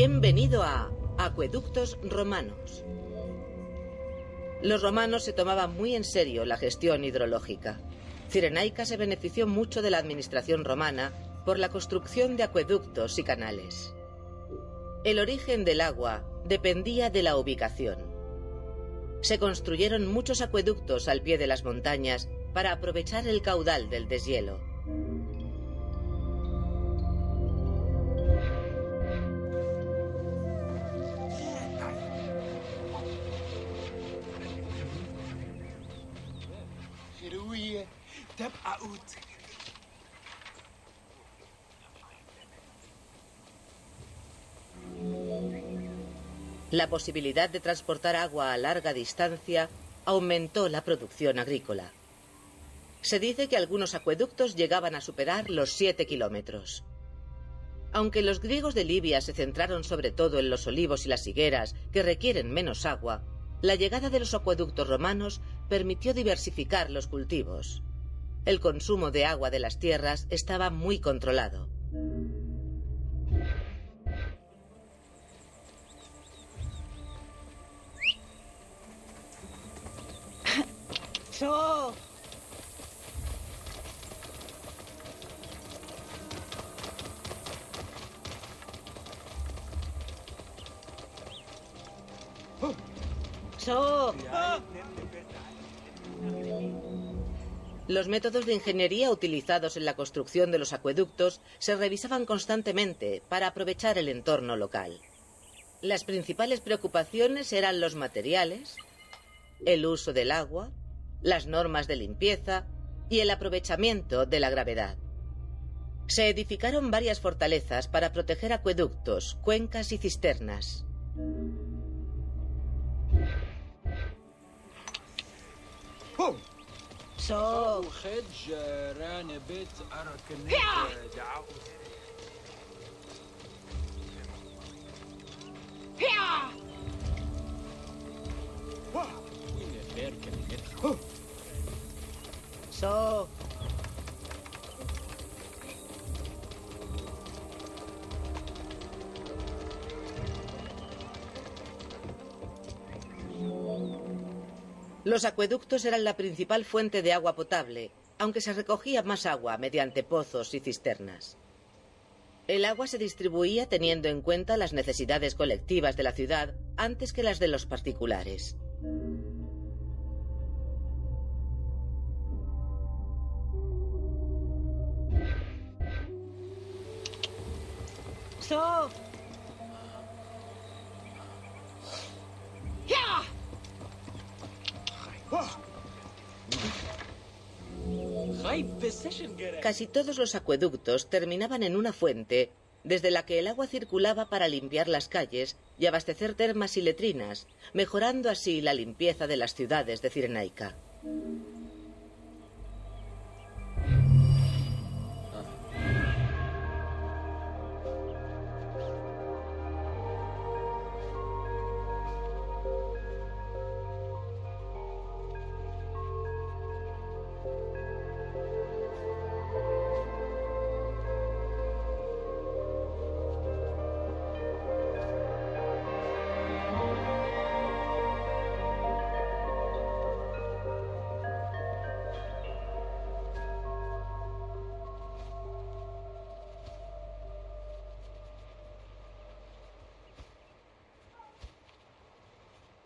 Bienvenido a Acueductos Romanos. Los romanos se tomaban muy en serio la gestión hidrológica. Cirenaica se benefició mucho de la administración romana por la construcción de acueductos y canales. El origen del agua dependía de la ubicación. Se construyeron muchos acueductos al pie de las montañas para aprovechar el caudal del deshielo. La posibilidad de transportar agua a larga distancia aumentó la producción agrícola. Se dice que algunos acueductos llegaban a superar los 7 kilómetros. Aunque los griegos de Libia se centraron sobre todo en los olivos y las higueras, que requieren menos agua, la llegada de los acueductos romanos permitió diversificar los cultivos. El consumo de agua de las tierras estaba muy controlado. Los métodos de ingeniería utilizados en la construcción de los acueductos se revisaban constantemente para aprovechar el entorno local. Las principales preocupaciones eran los materiales, el uso del agua, las normas de limpieza y el aprovechamiento de la gravedad. Se edificaron varias fortalezas para proteger acueductos, cuencas y cisternas. هم سو. خج ران بيت أركن دعاء وين بيركن سو. Los acueductos eran la principal fuente de agua potable, aunque se recogía más agua mediante pozos y cisternas. El agua se distribuía teniendo en cuenta las necesidades colectivas de la ciudad antes que las de los particulares. Casi todos los acueductos terminaban en una fuente desde la que el agua circulaba para limpiar las calles y abastecer termas y letrinas, mejorando así la limpieza de las ciudades de Cirenaica.